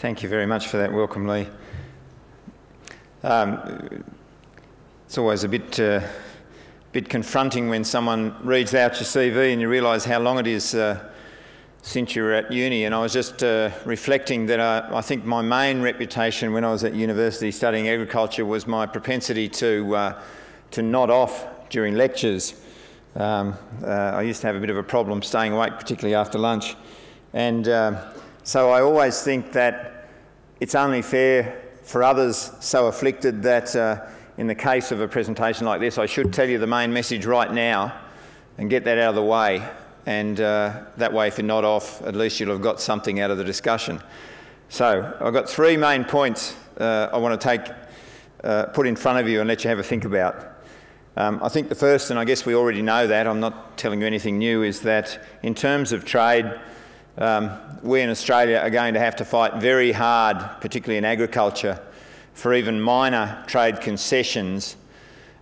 Thank you very much for that welcome, Lee. Um, it's always a bit, uh, bit confronting when someone reads out your CV and you realise how long it is uh, since you were at uni. And I was just uh, reflecting that uh, I think my main reputation when I was at university studying agriculture was my propensity to, uh, to nod off during lectures. Um, uh, I used to have a bit of a problem staying awake, particularly after lunch. And so I always think that it's only fair for others so afflicted that uh, in the case of a presentation like this, I should tell you the main message right now and get that out of the way. And uh, that way, if you're not off, at least you'll have got something out of the discussion. So I've got three main points uh, I want to take, uh, put in front of you and let you have a think about. Um, I think the first, and I guess we already know that, I'm not telling you anything new, is that in terms of trade, um, we in Australia are going to have to fight very hard, particularly in agriculture, for even minor trade concessions.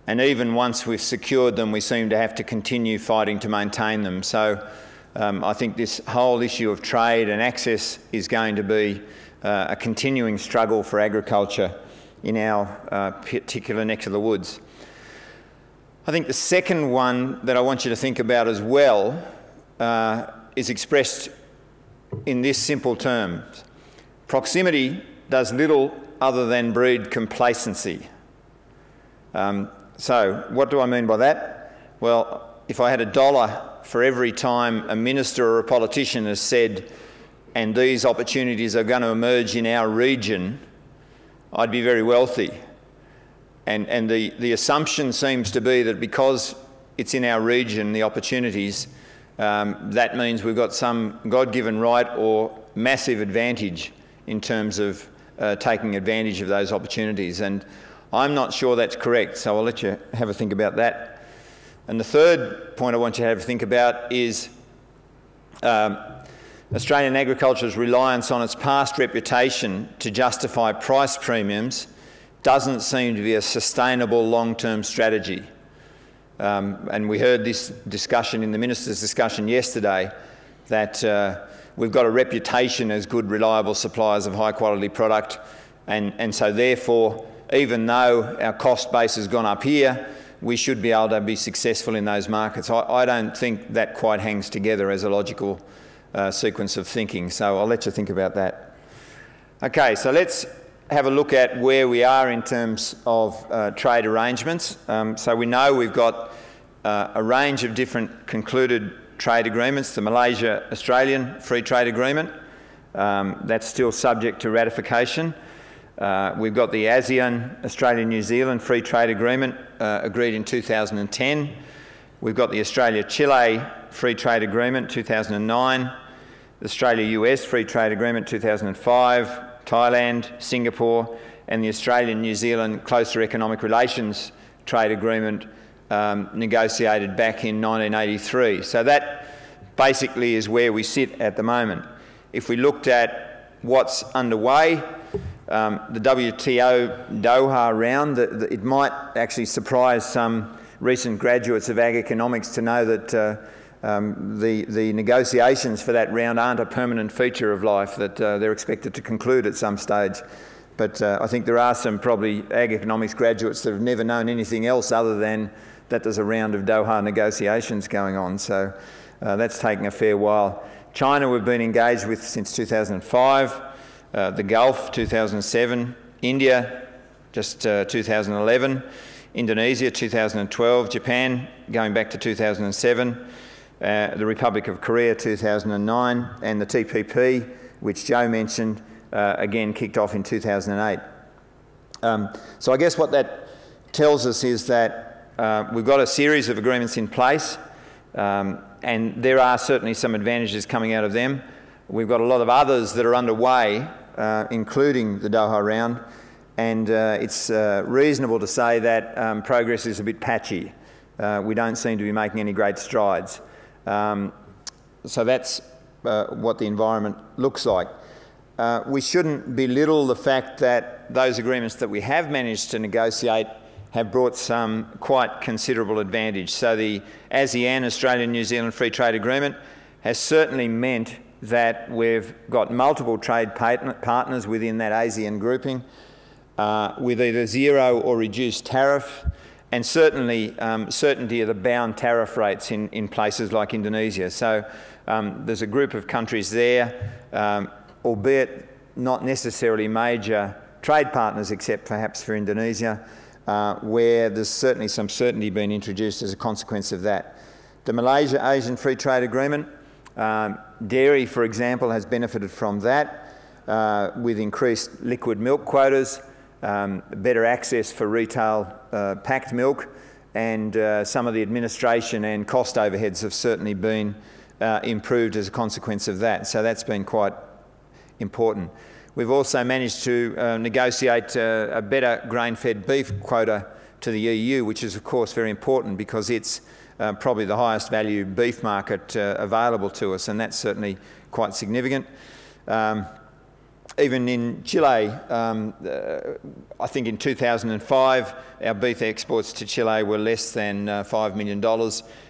And even once we've secured them, we seem to have to continue fighting to maintain them. So um, I think this whole issue of trade and access is going to be uh, a continuing struggle for agriculture in our uh, particular neck of the woods. I think the second one that I want you to think about as well uh, is expressed in this simple terms. Proximity does little other than breed complacency. Um, so, what do I mean by that? Well, if I had a dollar for every time a minister or a politician has said, and these opportunities are going to emerge in our region, I'd be very wealthy. And, and the, the assumption seems to be that because it's in our region, the opportunities, um, that means we've got some God given right or massive advantage in terms of uh, taking advantage of those opportunities. And I'm not sure that's correct, so I'll let you have a think about that. And the third point I want you to have a think about is um, Australian agriculture's reliance on its past reputation to justify price premiums doesn't seem to be a sustainable long term strategy. Um, and we heard this discussion in the minister's discussion yesterday that uh, we've got a reputation as good, reliable suppliers of high quality product. And, and so, therefore, even though our cost base has gone up here, we should be able to be successful in those markets. I, I don't think that quite hangs together as a logical uh, sequence of thinking. So, I'll let you think about that. Okay, so let's have a look at where we are in terms of uh, trade arrangements. Um, so we know we've got uh, a range of different concluded trade agreements. The Malaysia-Australian Free Trade Agreement, um, that's still subject to ratification. Uh, we've got the ASEAN Australia-New Zealand Free Trade Agreement uh, agreed in 2010. We've got the Australia-Chile Free Trade Agreement 2009, the Australia-US Free Trade Agreement 2005, Thailand, Singapore, and the Australian New Zealand Closer Economic Relations Trade Agreement um, negotiated back in 1983. So that basically is where we sit at the moment. If we looked at what's underway, um, the WTO Doha round, the, the, it might actually surprise some recent graduates of ag economics to know that uh, um, the, the negotiations for that round aren't a permanent feature of life, that uh, they're expected to conclude at some stage. But uh, I think there are some probably ag economics graduates that have never known anything else other than that there's a round of Doha negotiations going on. So uh, that's taking a fair while. China we've been engaged with since 2005, uh, the Gulf 2007, India just uh, 2011, Indonesia 2012, Japan going back to 2007 uh, the Republic of Korea 2009, and the TPP, which Joe mentioned, uh, again kicked off in 2008. Um, so I guess what that tells us is that uh, we've got a series of agreements in place, um, and there are certainly some advantages coming out of them. We've got a lot of others that are underway, uh, including the Doha round, and uh, it's uh, reasonable to say that um, progress is a bit patchy. we don't seem to be making any great strides. Um, so that's uh, what the environment looks like. Uh, we shouldn't belittle the fact that those agreements that we have managed to negotiate have brought some quite considerable advantage. So the ASEAN, Australia New Zealand Free Trade Agreement, has certainly meant that we've got multiple trade partners within that ASEAN grouping uh, with either zero or reduced tariff and certainly um, certainty of the bound tariff rates in, in places like Indonesia. So um, there's a group of countries there, um, albeit not necessarily major trade partners except perhaps for Indonesia, uh, where there's certainly some certainty being introduced as a consequence of that. The Malaysia Asian Free Trade Agreement, um, dairy, for example, has benefited from that uh, with increased liquid milk quotas, um, better access for retail uh, packed milk, and uh, some of the administration and cost overheads have certainly been uh, improved as a consequence of that. So that's been quite important. We've also managed to uh, negotiate uh, a better grain-fed beef quota to the EU, which is of course very important because it's uh, probably the highest value beef market uh, available to us, and that's certainly quite significant. Um, even in Chile, um, uh, I think in 2005, our beef exports to Chile were less than uh, $5 million,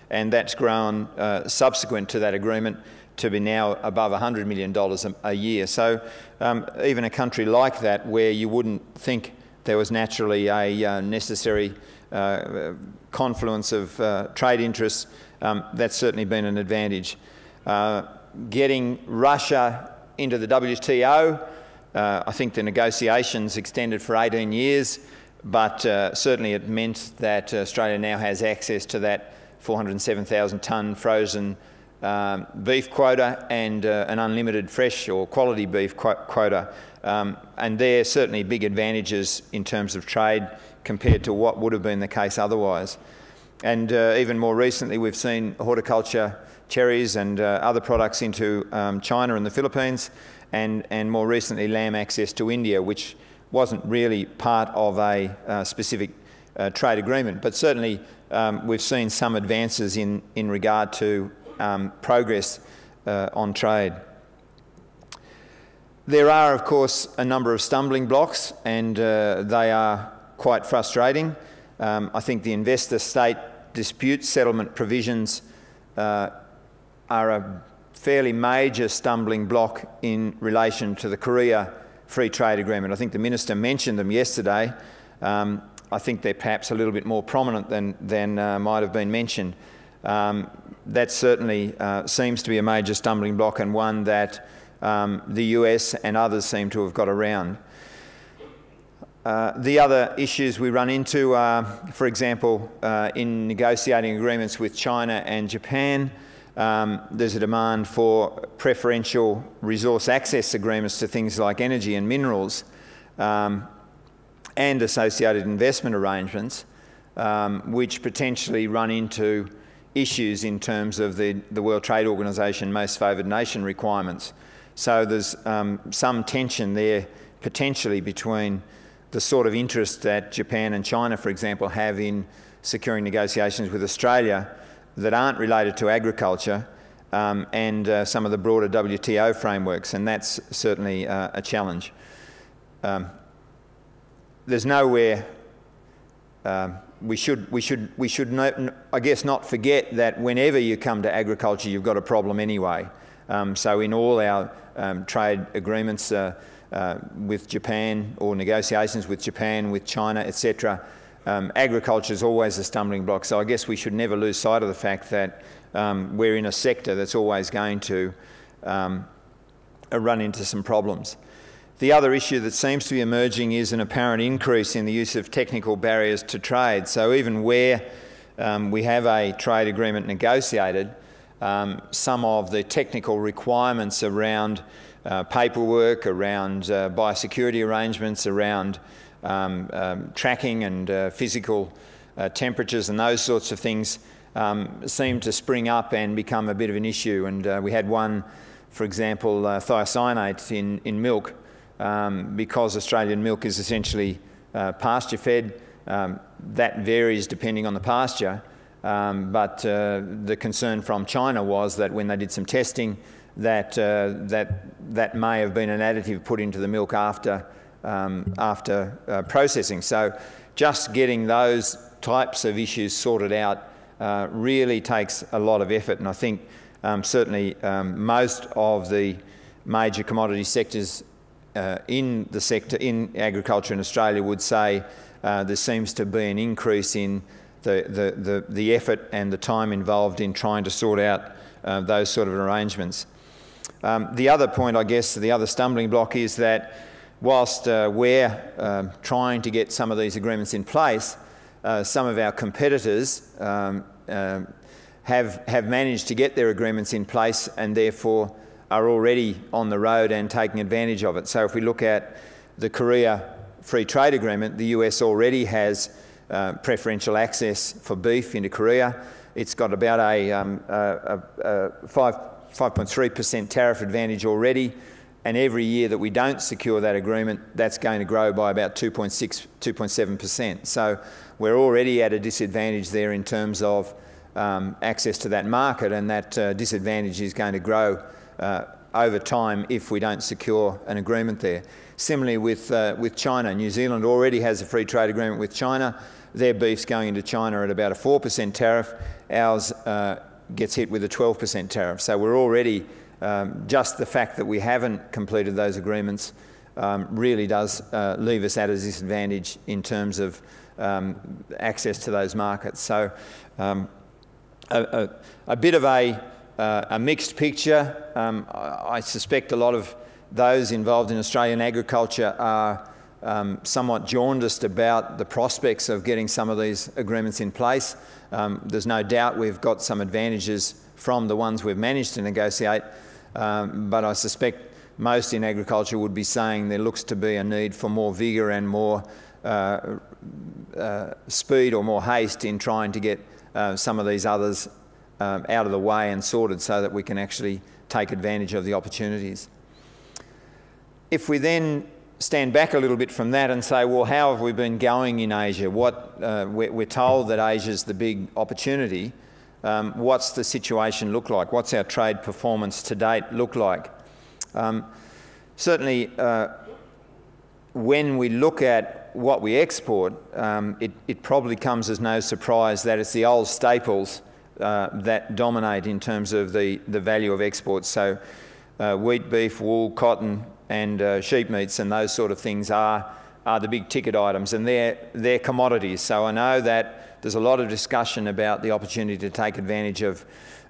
and that's grown uh, subsequent to that agreement to be now above $100 million a, a year. So um, even a country like that, where you wouldn't think there was naturally a uh, necessary uh, confluence of uh, trade interests, um, that's certainly been an advantage. Getting Russia into the WTO, uh, I think the negotiations extended for 18 years, but uh, certainly it meant that Australia now has access to that 407,000 tonne frozen um, beef quota and uh, an unlimited fresh or quality beef qu quota. Um, and there are certainly big advantages in terms of trade compared to what would have been the case otherwise. And uh, even more recently, we've seen horticulture, cherries and uh, other products into um, China and the Philippines, and, and more recently lamb access to India, which wasn't really part of a uh, specific uh, trade agreement. But certainly um, we've seen some advances in, in regard to um, progress uh, on trade. There are, of course, a number of stumbling blocks, and uh, they are quite frustrating. Um, I think the investor-state dispute settlement provisions uh, are a fairly major stumbling block in relation to the Korea Free Trade Agreement. I think the Minister mentioned them yesterday. Um, I think they're perhaps a little bit more prominent than, than uh, might have been mentioned. Um, that certainly uh, seems to be a major stumbling block and one that um, the US and others seem to have got around. Uh, the other issues we run into are, for example, uh, in negotiating agreements with China and Japan, um, there's a demand for preferential resource access agreements to things like energy and minerals um, and associated investment arrangements, um, which potentially run into issues in terms of the, the World Trade Organization most favoured nation requirements. So there's um, some tension there potentially between the sort of interest that Japan and China, for example, have in securing negotiations with Australia that aren't related to agriculture um, and uh, some of the broader WTO frameworks, and that's certainly uh, a challenge. Um, there's nowhere um, we should, we should, we should not, I guess, not forget that whenever you come to agriculture, you've got a problem anyway. Um, so in all our um, trade agreements uh, uh, with Japan or negotiations with Japan, with China, etc., um, agriculture is always a stumbling block. So I guess we should never lose sight of the fact that um, we're in a sector that's always going to um, run into some problems. The other issue that seems to be emerging is an apparent increase in the use of technical barriers to trade. So even where um, we have a trade agreement negotiated, um, some of the technical requirements around uh, paperwork, around uh, biosecurity arrangements, around um, um tracking and uh, physical uh, temperatures and those sorts of things um, seem to spring up and become a bit of an issue. And uh, we had one, for example, uh, thiocyanate in, in milk, um, because Australian milk is essentially uh, pasture fed. That varies depending on the pasture, um, but uh, the concern from China was that when they did some testing, that uh, that that may have been an additive put into the milk after um, after uh, processing. So, just getting those types of issues sorted out uh, really takes a lot of effort, and I think um, certainly um, most of the major commodity sectors uh, in the sector, in agriculture in Australia would say uh, there seems to be an increase in the, the, the, the, effort and the time involved in trying to sort out uh, those sort of arrangements. Um, the other point, I guess, the other stumbling block is that whilst uh, we're um, trying to get some of these agreements in place, uh, some of our competitors um, um, have, have managed to get their agreements in place and therefore are already on the road and taking advantage of it. So if we look at the Korea Free Trade Agreement, the US already has uh, preferential access for beef into Korea. It's got about a, um, a, a, a 5.3% tariff advantage already, and every year that we don't secure that agreement, that's going to grow by about 2.6, 2.7%. So we're already at a disadvantage there in terms of um, access to that market, and that uh, disadvantage is going to grow uh, over time if we don't secure an agreement there. Similarly with, uh, with China, New Zealand already has a free trade agreement with China. Their beef's going into China at about a 4% tariff. Ours uh, gets hit with a 12% tariff. So we're already, um, just the fact that we haven't completed those agreements um, really does uh, leave us at a disadvantage in terms of um, access to those markets. So um, a, a, a, bit of a, uh, a mixed picture. Um, I, I, suspect a lot of those involved in Australian agriculture are um, somewhat jaundiced about the prospects of getting some of these agreements in place. There's no doubt we've got some advantages from the ones we've managed to negotiate, um, but I suspect most in agriculture would be saying there looks to be a need for more vigour and more uh, uh, speed or more haste in trying to get uh, some of these others um, out of the way and sorted so that we can actually take advantage of the opportunities. If we then stand back a little bit from that and say, well, how have we been going in Asia? What, uh, we're, we're, told that Asia's the big opportunity. Um, what's the situation look like? What's our trade performance to date look like? Um, certainly, uh, when we look at what we export, um, it, it, probably comes as no surprise that it's the old staples uh, that dominate in terms of the, the value of exports. So, uh, wheat, beef, wool, cotton, and uh, sheep meats and those sort of things are, are the big ticket items and they're, they're commodities. So I know that there's a lot of discussion about the opportunity to take advantage of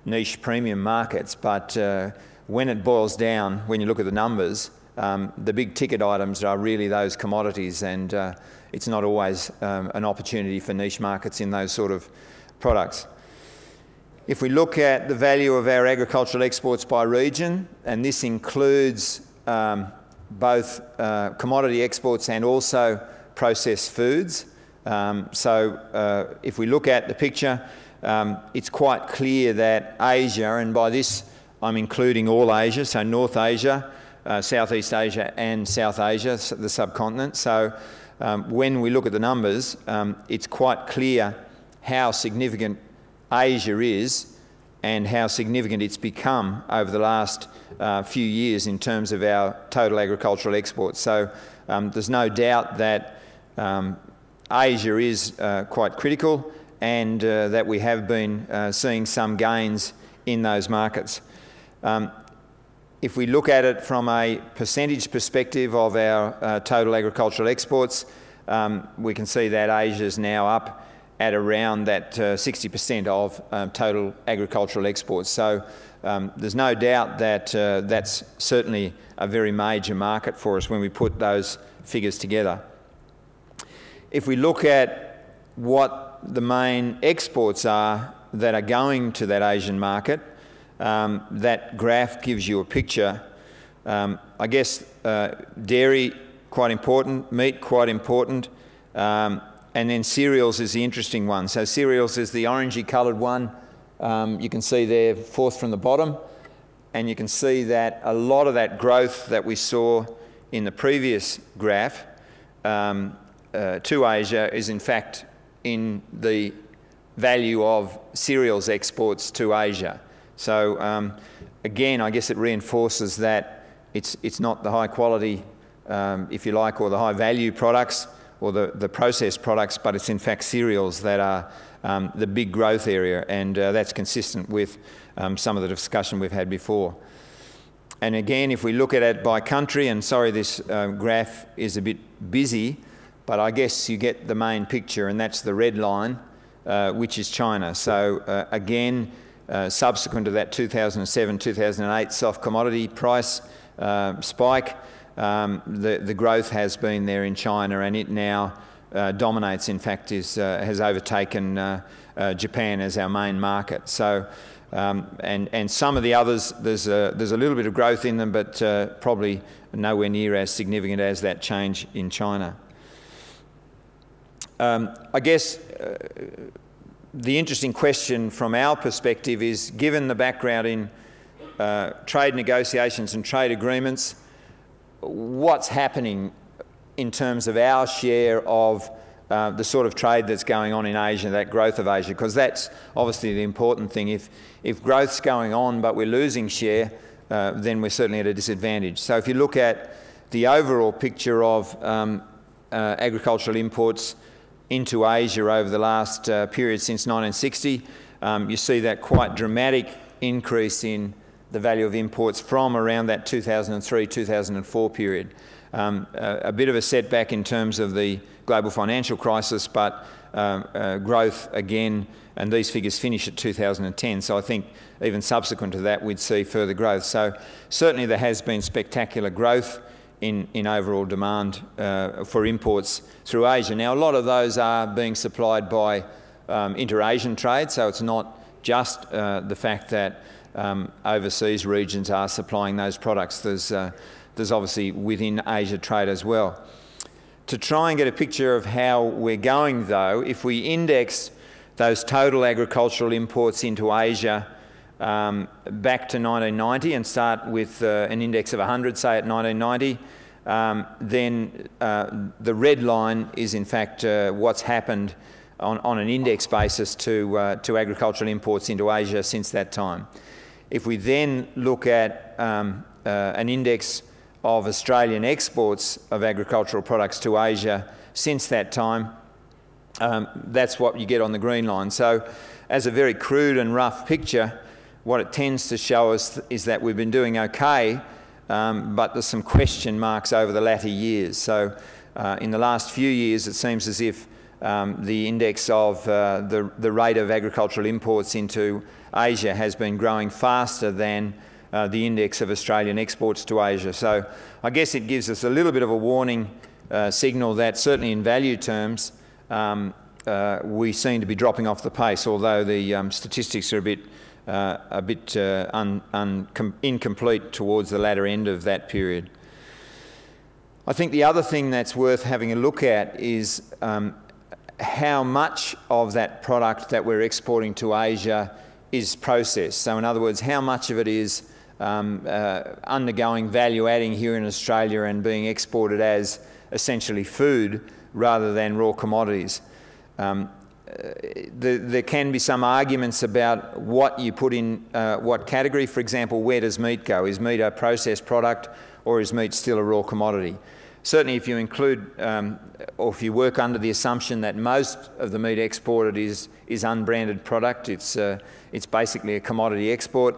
niche premium markets, but uh, when it boils down, when you look at the numbers, um, the big ticket items are really those commodities and uh, it's not always um, an opportunity for niche markets in those sort of products. If we look at the value of our agricultural exports by region, and this includes um, both uh, commodity exports and also processed foods. Um, so uh, if we look at the picture, um, it's quite clear that Asia, and by this I'm including all Asia, so North Asia, uh, Southeast Asia and South Asia, the subcontinent. So um, when we look at the numbers, um, it's quite clear how significant Asia is and how significant it's become over the last uh, few years in terms of our total agricultural exports. So um, there's no doubt that um, Asia is uh, quite critical and uh, that we have been uh, seeing some gains in those markets. Um, if we look at it from a percentage perspective of our total agricultural exports, um, we can see that Asia is now up at around that 60% uh, of um, total agricultural exports. So um, there's no doubt that uh, that's certainly a very major market for us when we put those figures together. If we look at what the main exports are that are going to that Asian market, um, that graph gives you a picture. Um, I guess uh, dairy quite important, meat quite important, um, and then cereals is the interesting one. So cereals is the orangey coloured one. Um, you can see there, fourth from the bottom. And you can see that a lot of that growth that we saw in the previous graph um, uh, to Asia is in fact in the value of cereals exports to Asia. So um, again, I guess it reinforces that it's, it's not the high quality, um, if you like, or the high value products or the, the processed products, but it's in fact cereals that are um, the big growth area, and uh, that's consistent with um, some of the discussion we've had before. And again, if we look at it by country, and sorry, this uh, graph is a bit busy, but I guess you get the main picture, and that's the red line, uh, which is China. So uh, again, uh, subsequent to that 2007-2008 soft commodity price uh, spike, um, the, the growth has been there in China, and it now uh, dominates, in fact, is, uh, has overtaken Japan as our main market. So, um, and, and some of the others, there's a, there's a little bit of growth in them, but probably nowhere near as significant as that change in China. Um, I guess uh, the interesting question from our perspective is, given the background in trade negotiations and trade agreements, what's happening in terms of our share of uh, the sort of trade that's going on in Asia, that growth of Asia, because that's obviously the important thing. If, if growth's going on but we're losing share, uh, then we're certainly at a disadvantage. So if you look at the overall picture of um, uh, agricultural imports into Asia over the last uh, period since 1960, um, you see that quite dramatic increase in the value of imports from around that 2003-2004 period. Um, a, a, bit of a setback in terms of the global financial crisis, but uh, uh, growth again, and these figures finish at 2010. So I think even subsequent to that, we'd see further growth. So certainly there has been spectacular growth in, in overall demand uh, for imports through Asia. Now, a lot of those are being supplied by um, inter-Asian trade, so it's not just uh, the fact that um, overseas regions are supplying those products. There's uh, there's obviously within Asia trade as well. To try and get a picture of how we're going though, if we index those total agricultural imports into Asia um, back to 1990 and start with uh, an index of 100, say at 1990, um, then uh, the red line is in fact uh, what's happened on, on, an index basis to, uh, to agricultural imports into Asia since that time. If we then look at um, uh, an index of Australian exports of agricultural products to Asia since that time. Um, that's what you get on the green line. So as a very crude and rough picture, what it tends to show us is that we've been doing okay, um, but there's some question marks over the latter years. So uh, in the last few years, it seems as if um, the index of uh, the, the rate of agricultural imports into Asia has been growing faster than uh, the index of Australian exports to Asia. So I guess it gives us a little bit of a warning uh, signal that certainly in value terms um, uh, we seem to be dropping off the pace, although the um, statistics are a bit, uh, a bit uh, un, un, incomplete towards the latter end of that period. I think the other thing that's worth having a look at is um, how much of that product that we're exporting to Asia is processed. So in other words, how much of it is um, uh, undergoing value adding here in Australia and being exported as essentially food rather than raw commodities. Um, the, there can be some arguments about what you put in uh, what category. For example, where does meat go? Is meat a processed product or is meat still a raw commodity? Certainly if you include um, or if you work under the assumption that most of the meat exported is, is unbranded product, it's, uh, it's basically a commodity export,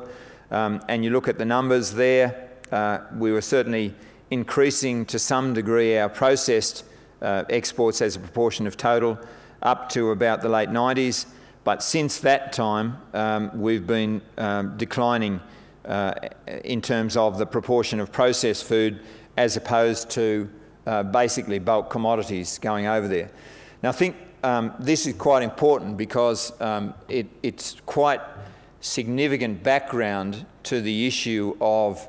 um, and you look at the numbers there, uh, we were certainly increasing to some degree our processed uh, exports as a proportion of total up to about the late 90s. But since that time, um, we've been um, declining uh, in terms of the proportion of processed food as opposed to uh, basically bulk commodities going over there. Now, I think um, this is quite important because um, it, it's quite significant background to the issue of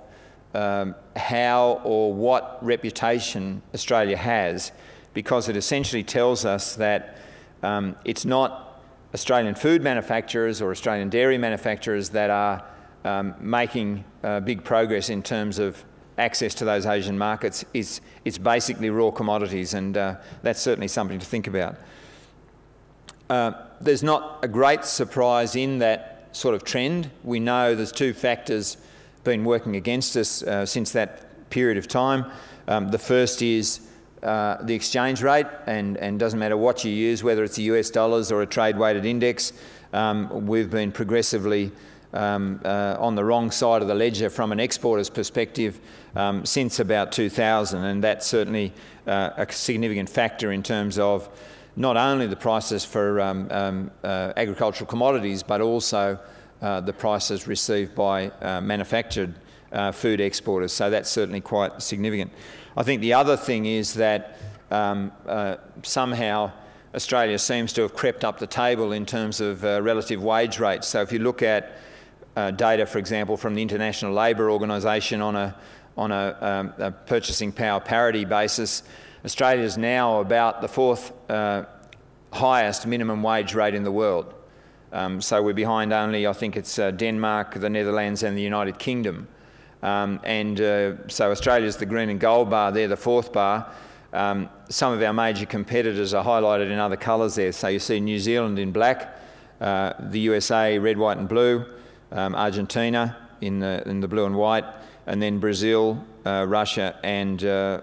um, how or what reputation Australia has because it essentially tells us that um, it's not Australian food manufacturers or Australian dairy manufacturers that are um, making uh, big progress in terms of access to those Asian markets. It's, it's basically raw commodities and uh, that's certainly something to think about. Uh, there's not a great surprise in that sort of trend. We know there's two factors been working against us uh, since that period of time. Um, the first is uh, the exchange rate, and, and doesn't matter what you use, whether it's the US dollars or a trade weighted index, um, we've been progressively um, uh, on the wrong side of the ledger from an exporter's perspective um, since about 2000, and that's certainly uh, a significant factor in terms of not only the prices for um, um uh, agricultural commodities, but also uh, the prices received by uh, manufactured uh, food exporters. So that's certainly quite significant. I think the other thing is that um, somehow Australia seems to have crept up the table in terms of relative wage rates. So if you look at uh, data, for example, from the International Labour Organisation on a, on a, um, a, purchasing power parity basis, Australia is now about the fourth uh, highest minimum wage rate in the world. Um, so we're behind only, I think it's uh, Denmark, the Netherlands and the United Kingdom. Um, and uh, so Australia's the green and gold bar, they're the fourth bar. Um, some of our major competitors are highlighted in other colours there. So you see New Zealand in black, uh, the USA red, white and blue, um, Argentina in the, in the blue and white, and then Brazil, uh, Russia, and, uh,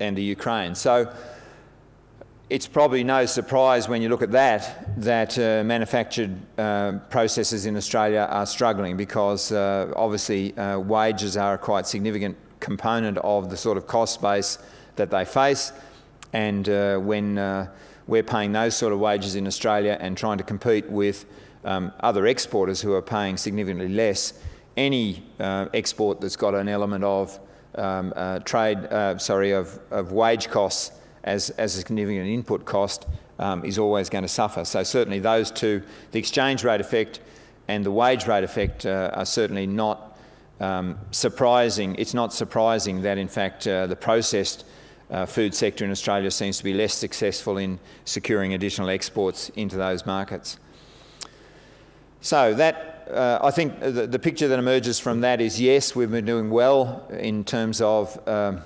and the Ukraine. So it's probably no surprise when you look at that that uh, manufactured uh, processes in Australia are struggling because uh, obviously uh, wages are a quite significant component of the sort of cost base that they face. And when we're paying those sort of wages in Australia and trying to compete with um, other exporters who are paying significantly less, any uh, export that's got an element of um, uh, trade, uh, sorry, of, of, wage costs as, as a significant input cost um, is always going to suffer. So certainly those two, the exchange rate effect and the wage rate effect uh, are certainly not um, surprising. It's not surprising that in fact uh, the processed uh, food sector in Australia seems to be less successful in securing additional exports into those markets. So that, uh, I think the, the, picture that emerges from that is yes, we've been doing well in terms of uh,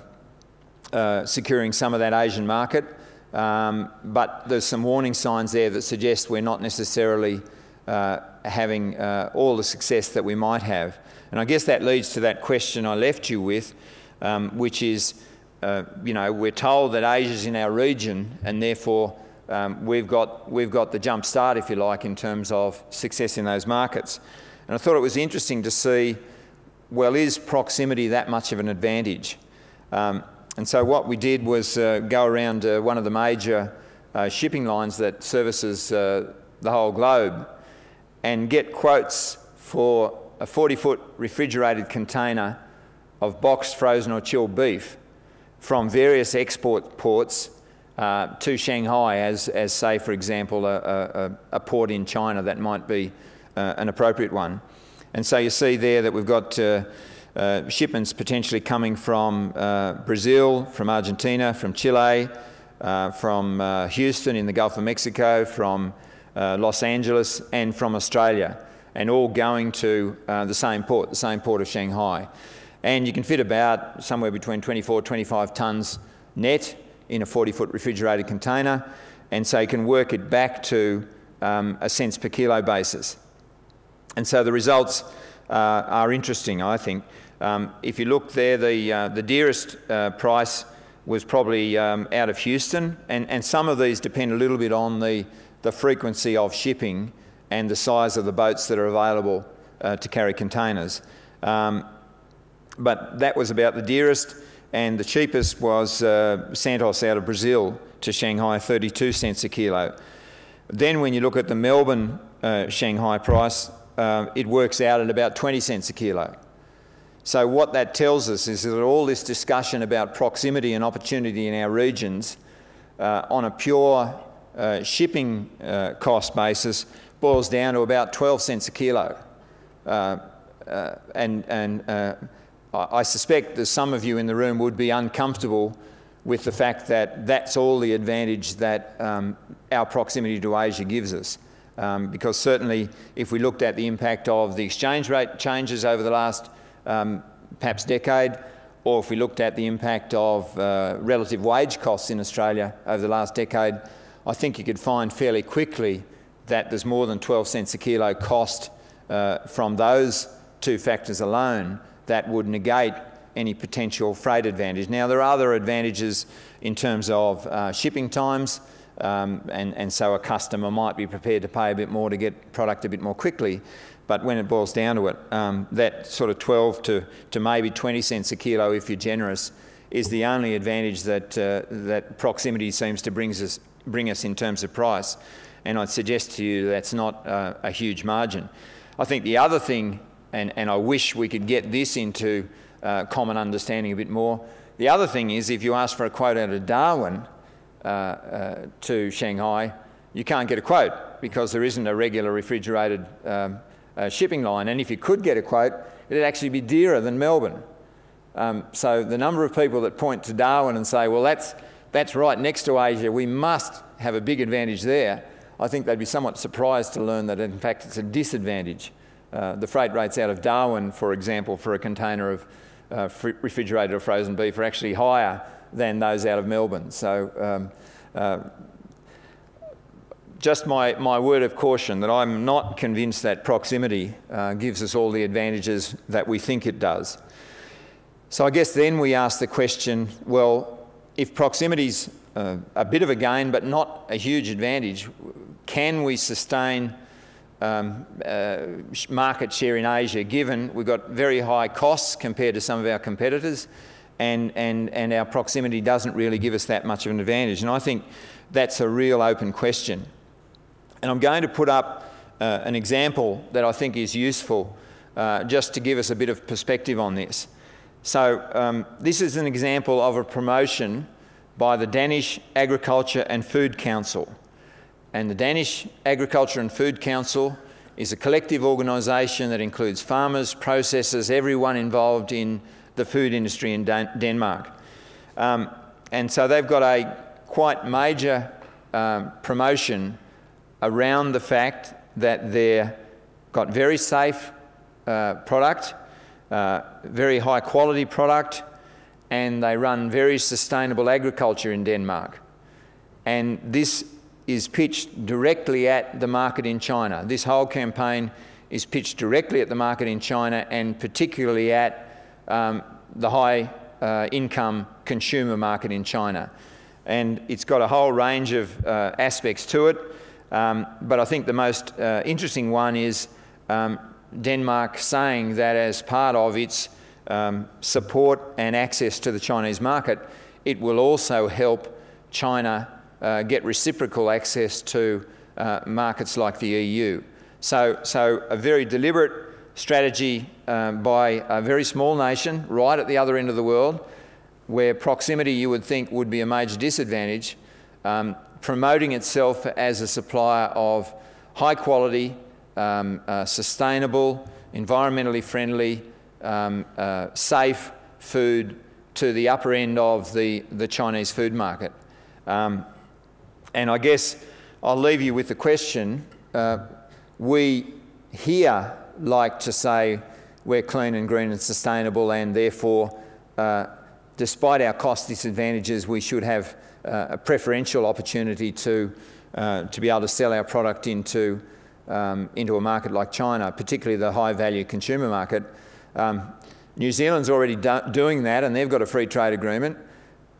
uh, securing some of that Asian market, um, but there's some warning signs there that suggest we're not necessarily uh, having uh, all the success that we might have. And I guess that leads to that question I left you with, um, which is, uh, you know, we're told that Asia's in our region and therefore um, we've, got, we've got the jump start, if you like, in terms of success in those markets. And I thought it was interesting to see, well, is proximity that much of an advantage? Um, and so what we did was uh, go around uh, one of the major uh, shipping lines that services uh, the whole globe and get quotes for a 40-foot refrigerated container of boxed, frozen or chilled beef from various export ports uh, to Shanghai as, as, say, for example, a, a, a port in China that might be uh, an appropriate one. And so you see there that we've got uh, uh shipments potentially coming from uh, Brazil, from Argentina, from Chile, uh, from Houston in the Gulf of Mexico, from Los Angeles, and from Australia, and all going to the same port, the same port of Shanghai. And you can fit about somewhere between 24, 25 tonnes net in a 40-foot refrigerated container, and so you can work it back to um, a cents per kilo basis. And so the results uh, are interesting, I think. Um, if you look there, the, uh, the dearest uh, price was probably um, out of Houston, and, and some of these depend a little bit on the, the frequency of shipping and the size of the boats that are available uh, to carry containers. Um, but that was about the dearest and the cheapest was uh, Santos out of Brazil to Shanghai, 32 cents a kilo. Then when you look at the Melbourne uh, Shanghai price, uh, it works out at about 20 cents a kilo. So what that tells us is that all this discussion about proximity and opportunity in our regions uh, on a pure uh, shipping uh, cost basis boils down to about 12 cents a kilo. and and I suspect that some of you in the room would be uncomfortable with the fact that that's all the advantage that um, our proximity to Asia gives us. Um, because certainly if we looked at the impact of the exchange rate changes over the last um, perhaps decade, or if we looked at the impact of uh, relative wage costs in Australia over the last decade, I think you could find fairly quickly that there's more than 12 cents a kilo cost uh, from those two factors alone that would negate any potential freight advantage. Now, there are other advantages in terms of uh, shipping times, um, and, and so a customer might be prepared to pay a bit more to get product a bit more quickly. But when it boils down to it, um, that sort of 12 to, to maybe 20 cents a kilo, if you're generous, is the only advantage that, uh, that proximity seems to brings us, bring us in terms of price. And I'd suggest to you that's not uh, a huge margin. I think the other thing, and, and I wish we could get this into uh, common understanding a bit more, the other thing is if you ask for a quote out of Darwin to Shanghai, you can't get a quote because there isn't a regular refrigerated um, uh, shipping line. And if you could get a quote, it'd actually be dearer than Melbourne. Um, so the number of people that point to Darwin and say, well, that's, that's right next to Asia, we must have a big advantage there, I think they'd be somewhat surprised to learn that in fact it's a disadvantage. Uh, the freight rates out of Darwin, for example, for a container of uh, refrigerated or frozen beef are actually higher than those out of Melbourne. So um, uh, just my, my word of caution that I'm not convinced that proximity uh, gives us all the advantages that we think it does. So I guess then we ask the question, well, if proximity's uh, a bit of a gain but not a huge advantage, can we sustain um, uh, market share in Asia given we've got very high costs compared to some of our competitors and, and, and our proximity doesn't really give us that much of an advantage? And I think that's a real open question. And I'm going to put up uh, an example that I think is useful uh, just to give us a bit of perspective on this. So um, this is an example of a promotion by the Danish Agriculture and Food Council. And the Danish Agriculture and Food Council is a collective organisation that includes farmers, processors, everyone involved in the food industry in Dan Denmark. Um, and so they've got a quite major um, promotion around the fact that they've got very safe uh, product, uh, very high quality product, and they run very sustainable agriculture in Denmark. And this is pitched directly at the market in China. This whole campaign is pitched directly at the market in China and particularly at um, the high uh, income consumer market in China. And it's got a whole range of uh, aspects to it. Um, but I think the most uh, interesting one is um, Denmark saying that as part of its um, support and access to the Chinese market, it will also help China uh, get reciprocal access to uh, markets like the EU. So, so a very deliberate strategy um, by a very small nation right at the other end of the world where proximity you would think would be a major disadvantage, um, promoting itself as a supplier of high quality, um, uh, sustainable, environmentally friendly, um, uh, safe food to the upper end of the, the Chinese food market. Um, and I guess I'll leave you with the question. Uh, we here like to say we're clean and green and sustainable and therefore, uh, despite our cost disadvantages, we should have uh, a preferential opportunity to, uh, to be able to sell our product into, um, into a market like China, particularly the high value consumer market. Um, New Zealand's already do doing that and they've got a free trade agreement.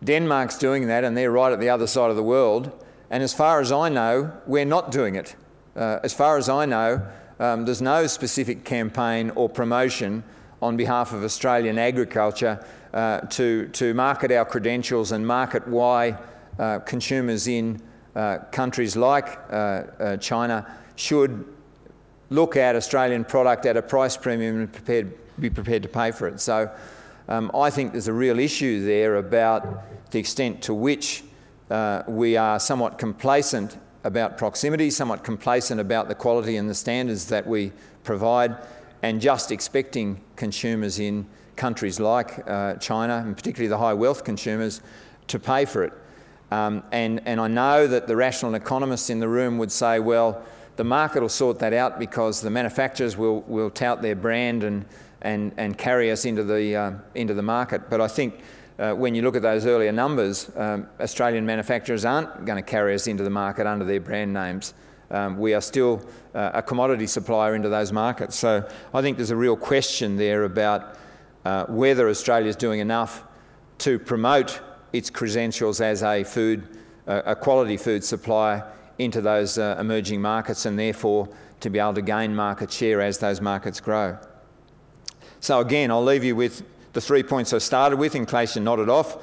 Denmark's doing that and they're right at the other side of the world. And as far as I know, we're not doing it. Uh, as far as I know, um, there's no specific campaign or promotion on behalf of Australian agriculture uh, to, to market our credentials and market why uh, consumers in uh, countries like uh, uh, China should look at Australian product at a price premium and prepared, be prepared to pay for it. So um, I think there's a real issue there about the extent to which uh, we are somewhat complacent about proximity, somewhat complacent about the quality and the standards that we provide, and just expecting consumers in countries like uh, China, and particularly the high wealth consumers, to pay for it. Um, and, and I know that the rational economists in the room would say, well, the market will sort that out because the manufacturers will, will tout their brand and, and, and carry us into the, uh, into the market. But I think uh, when you look at those earlier numbers, um, Australian manufacturers aren't going to carry us into the market under their brand names. Um, we are still uh, a commodity supplier into those markets. So I think there's a real question there about uh, whether Australia is doing enough to promote its credentials as a food, uh, a quality food supplier into those uh, emerging markets and therefore to be able to gain market share as those markets grow. So again, I'll leave you with the three points I started with in case you nodded off.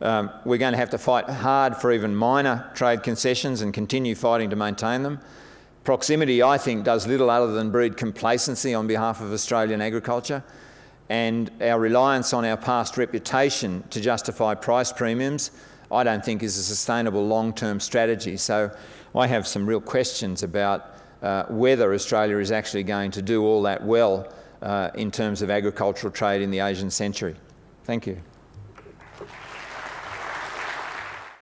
Um, we're going to have to fight hard for even minor trade concessions and continue fighting to maintain them. Proximity, I think, does little other than breed complacency on behalf of Australian agriculture. And our reliance on our past reputation to justify price premiums, I don't think is a sustainable long-term strategy. So I have some real questions about uh, whether Australia is actually going to do all that well Uh, in terms of agricultural trade in the Asian century. Thank you.